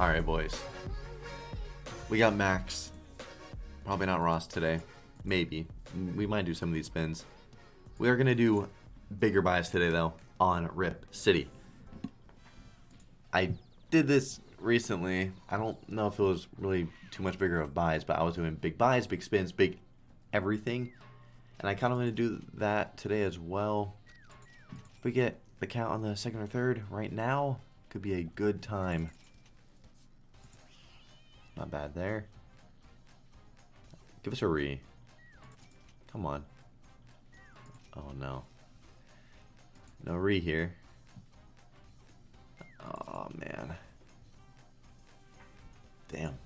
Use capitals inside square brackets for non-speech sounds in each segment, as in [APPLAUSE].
Alright, boys. We got Max. Probably not Ross today. Maybe. We might do some of these spins. We are going to do bigger buys today, though, on Rip City. I did this recently. I don't know if it was really too much bigger of buys, but I was doing big buys, big spins, big everything. And I kind of want to do that today as well. If we get the count on the second or third right now, could be a good time. Not bad there. Give us a re. Come on. Oh no. No re here. Oh man. Damn.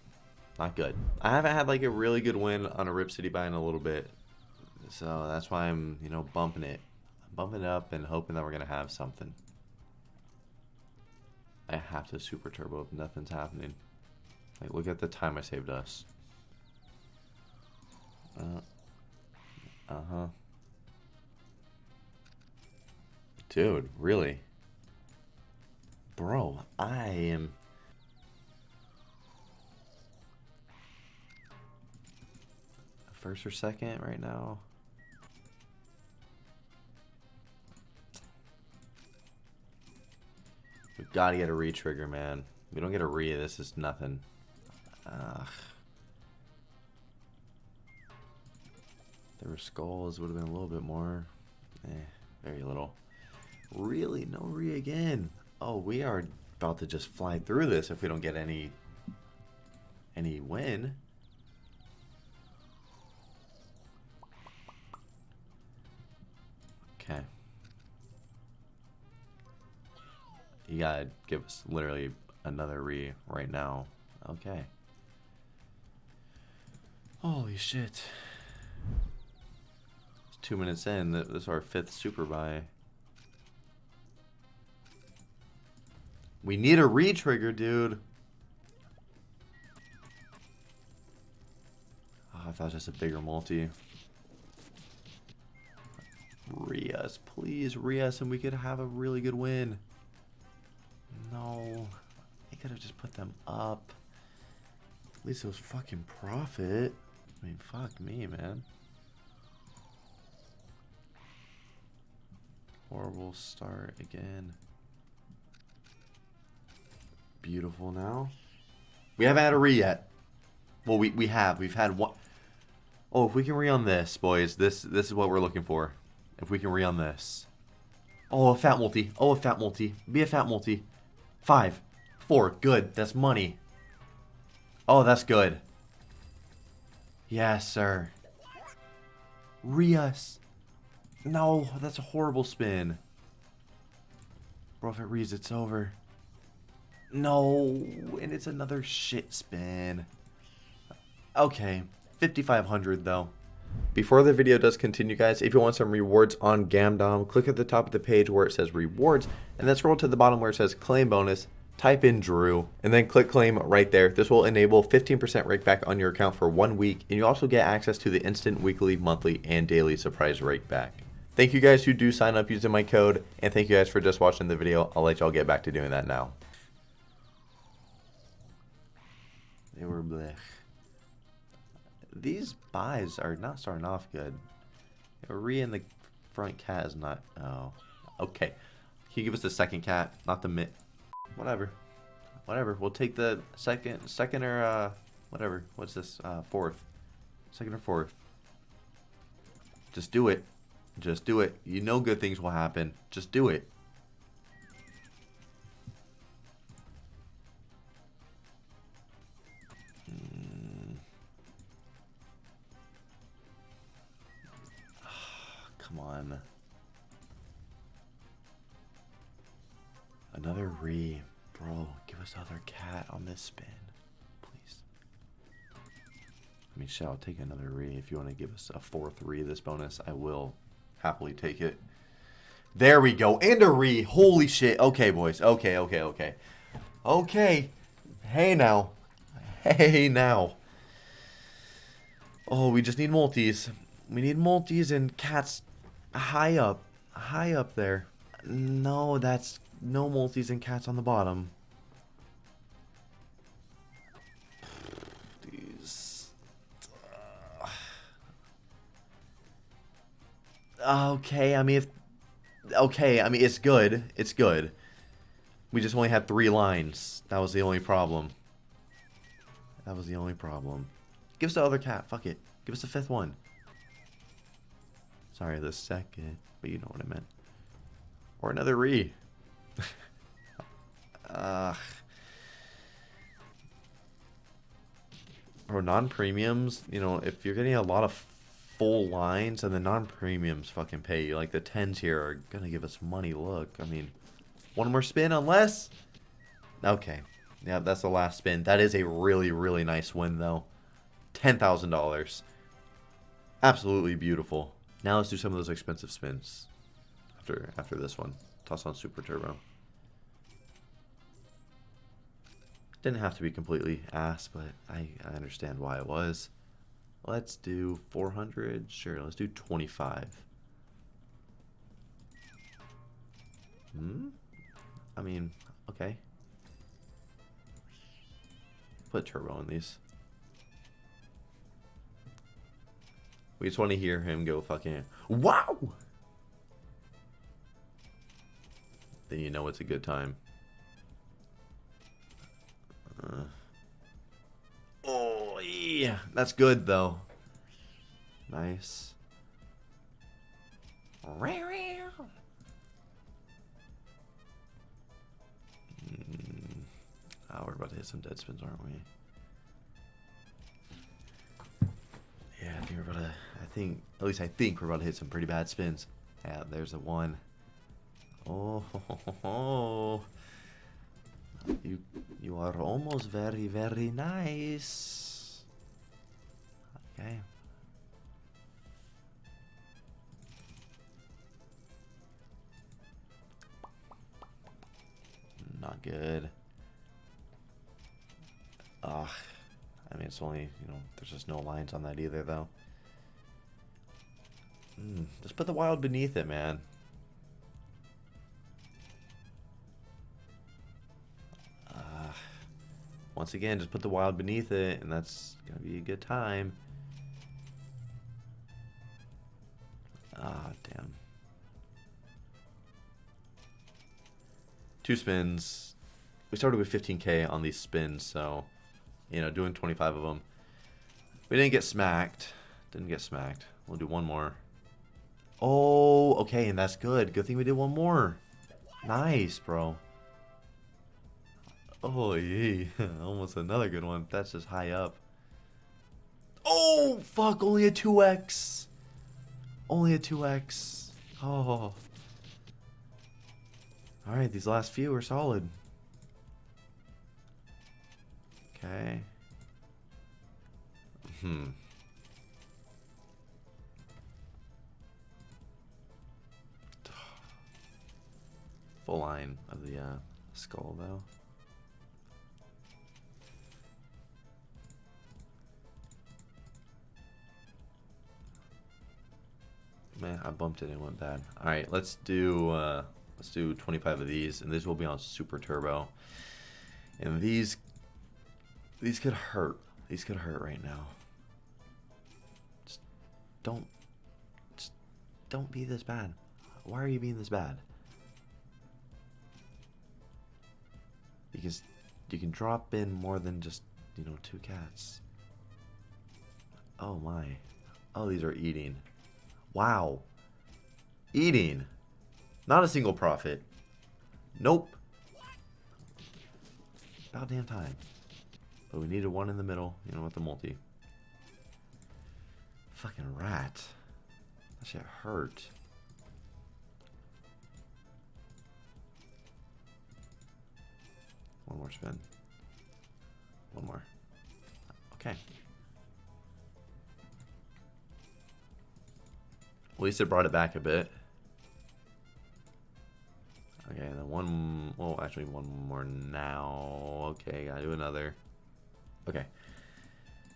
Not good. I haven't had like a really good win on a Rip City buy in a little bit. So that's why I'm, you know, bumping it. I'm bumping it up and hoping that we're going to have something. I have to super turbo if nothing's happening. Like, look at the time I saved us. Uh, uh-huh. Dude, really? Bro, I am... First or second right now? We gotta get a re-trigger, man. We don't get a re, this is nothing. Ugh. There were skulls, would have been a little bit more. Eh, very little. Really? No re again. Oh, we are about to just fly through this if we don't get any any win. Okay. You gotta give us literally another re right now. Okay. Holy shit. It's two minutes in. This is our fifth super buy. We need a re-trigger, dude. Oh, I thought just a bigger multi. Rias, please, Rias, and we could have a really good win. No. I could have just put them up. At least it was fucking profit. I mean, fuck me, man. Horrible start again. Beautiful now. We haven't had a re yet. Well, we, we have. We've had one. Oh, if we can re on this, boys, this this is what we're looking for. If we can re on this. Oh, a fat multi. Oh, a fat multi. Be a fat multi. Five. Four. Good. That's money. Oh, that's good. Yes, sir. Rias. No, that's a horrible spin. Bro, if it reads, it's over. No, and it's another shit spin. Okay, 5,500 though. Before the video does continue, guys, if you want some rewards on Gamdom, click at the top of the page where it says rewards, and then scroll to the bottom where it says claim bonus, type in Drew, and then click claim right there. This will enable 15% rake back on your account for one week, and you also get access to the instant weekly, monthly, and daily surprise rake back. Thank you guys who do sign up using my code, and thank you guys for just watching the video. I'll let y'all get back to doing that now. They were blech. These buys are not starting off good. Re in the front cat is not... Oh. Okay. Can you give us the second cat? Not the mid... Whatever. Whatever. We'll take the second, second or, uh, whatever. What's this? Uh, fourth. Second or fourth. Just do it. Just do it. You know good things will happen. Just do it. Another cat on this spin. Please. I mean, shit, I'll take another re. If you want to give us a fourth re this bonus, I will happily take it. There we go. And a re. Holy shit. Okay, boys. Okay, okay, okay. Okay. Hey, now. Hey, now. Oh, we just need multis. We need multis and cats high up. High up there. No, that's no multis and cats on the bottom. Okay, I mean, if... Okay, I mean, it's good. It's good. We just only had three lines. That was the only problem. That was the only problem. Give us the other cat. Fuck it. Give us the fifth one. Sorry, the second. But you know what I meant. Or another re. [LAUGHS] Ugh. Or non-premiums, you know, if you're getting a lot of full lines and the non-premiums fucking pay you, like the 10s here are gonna give us money, look. I mean, one more spin unless... Okay. Yeah, that's the last spin. That is a really, really nice win, though. $10,000. Absolutely beautiful. Now let's do some of those expensive spins after after this one. Toss on Super Turbo. Didn't have to be completely ass, but I, I understand why it was. Let's do 400. Sure, let's do 25. Hmm? I mean, okay. Put turbo in these. We just want to hear him go fucking, wow! Then you know it's a good time. Uh, yeah. That's good, though. Nice. Mm. Oh, we're about to hit some dead spins, aren't we? Yeah, I think we're about to... I think... At least I think we're about to hit some pretty bad spins. Yeah, there's a one. Oh, ho, ho, ho. you you are almost very very nice. Okay. Not good. Ugh. I mean, it's only, you know, there's just no lines on that either, though. Mm, just put the wild beneath it, man. Once again, just put the wild beneath it, and that's going to be a good time. Two spins. We started with 15k on these spins, so, you know, doing 25 of them. We didn't get smacked. Didn't get smacked. We'll do one more. Oh, okay, and that's good. Good thing we did one more. Nice, bro. Oh, yay. [LAUGHS] Almost another good one. That's just high up. Oh, fuck. Only a 2x. Only a 2x. Oh. Alright, these last few are solid. Okay. Hmm. [SIGHS] Full line of the uh, skull, though. Man, I bumped it and it went bad. All right, let's do uh, let's do 25 of these, and these will be on super turbo. And these these could hurt. These could hurt right now. Just don't just don't be this bad. Why are you being this bad? Because you can drop in more than just, you know, two cats. Oh my. Oh, these are eating. Wow. Eating. Not a single profit. Nope. About damn time. But we needed one in the middle, you know, with the multi. Fucking rat. That shit hurt. One more spin. One more. Okay. At least it brought it back a bit. Actually one more now. Okay, gotta do another. Okay.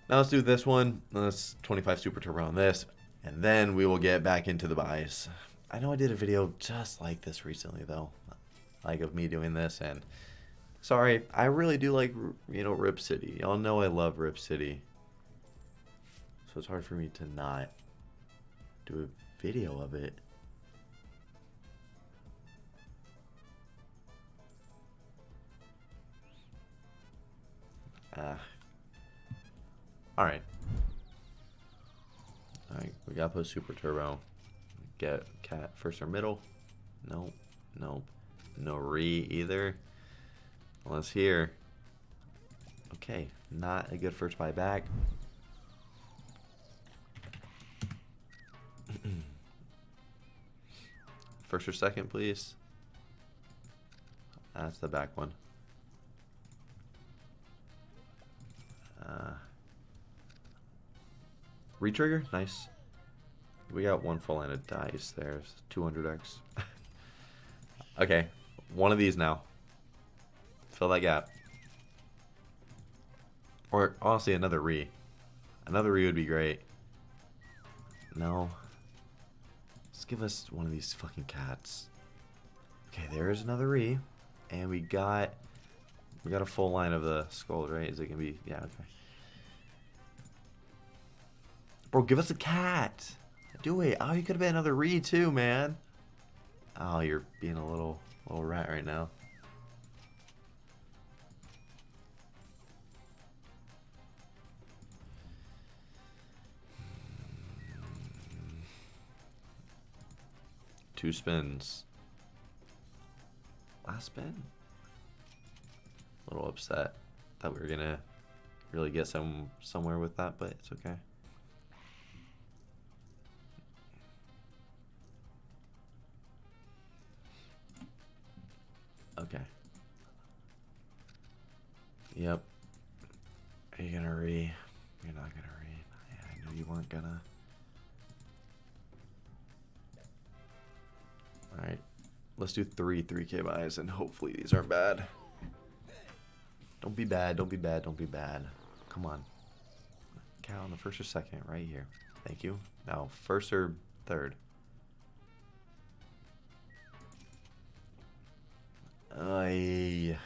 Now let's do this one. Let's 25 Super Turbo on this. And then we will get back into the buys. I know I did a video just like this recently, though. Like of me doing this. And sorry, I really do like, you know, Rip City. Y'all know I love Rip City. So it's hard for me to not do a video of it. Ah. Alright. Alright, we gotta put super turbo. Get cat first or middle. Nope. Nope. No re either. Unless here. Okay, not a good first buy back. [CLEARS THROAT] first or second, please. That's the back one. Retrigger, nice. We got one full line of dice there. 200x. [LAUGHS] okay, one of these now. Fill that gap. Or honestly, another re. Another re would be great. No. Let's give us one of these fucking cats. Okay, there's another re. And we got we got a full line of the skulls, right? Is it gonna be yeah, okay. Bro, give us a cat. Do it. Oh, you could have been another re too, man. Oh, you're being a little little rat right now. Two spins. Last spin? A little upset. Thought we were gonna really get some somewhere with that, but it's. Okay. Yep. Are you gonna re? You're not gonna re. I knew you weren't gonna. Alright. Let's do three 3k buys and hopefully these aren't bad. Don't be bad, don't be bad, don't be bad. Come on. Count on the first or second, right here. Thank you. Now, first or third? I.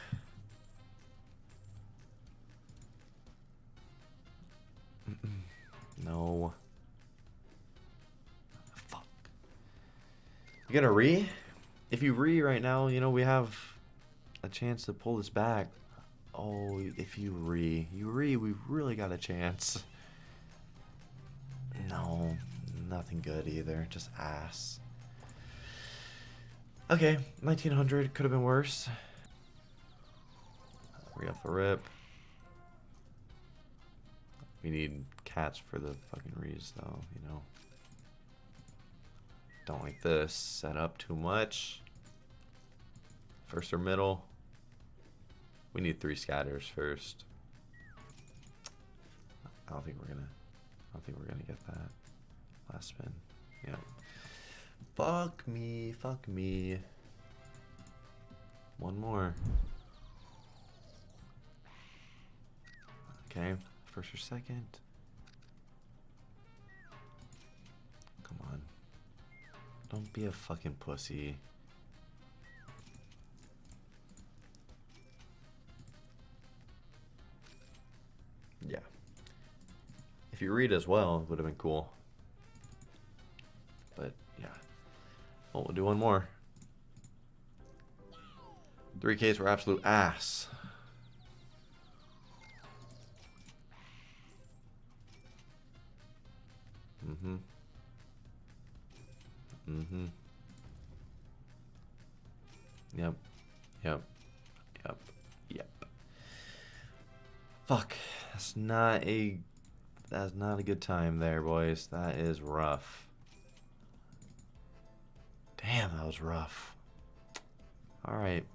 no. Fuck. You gonna re? If you re right now, you know, we have a chance to pull this back. Oh, if you re. You re, we really got a chance. No, nothing good either. Just ass. Okay, 1900 could have been worse. Re off the rip. We need cats for the fucking rees, though, you know. Don't like this. Set up too much. First or middle. We need three scatters first. I don't think we're gonna. I don't think we're gonna get that. Last spin. Yeah. Fuck me. Fuck me. One more. Okay. First or second. Come on. Don't be a fucking pussy. Yeah. If you read as well, it would have been cool. But, yeah. Well, we'll do one more. 3Ks were absolute ass. Mm-hmm. Yep. Yep. Yep. Yep. Fuck. That's not a... That's not a good time there, boys. That is rough. Damn, that was rough. Alright.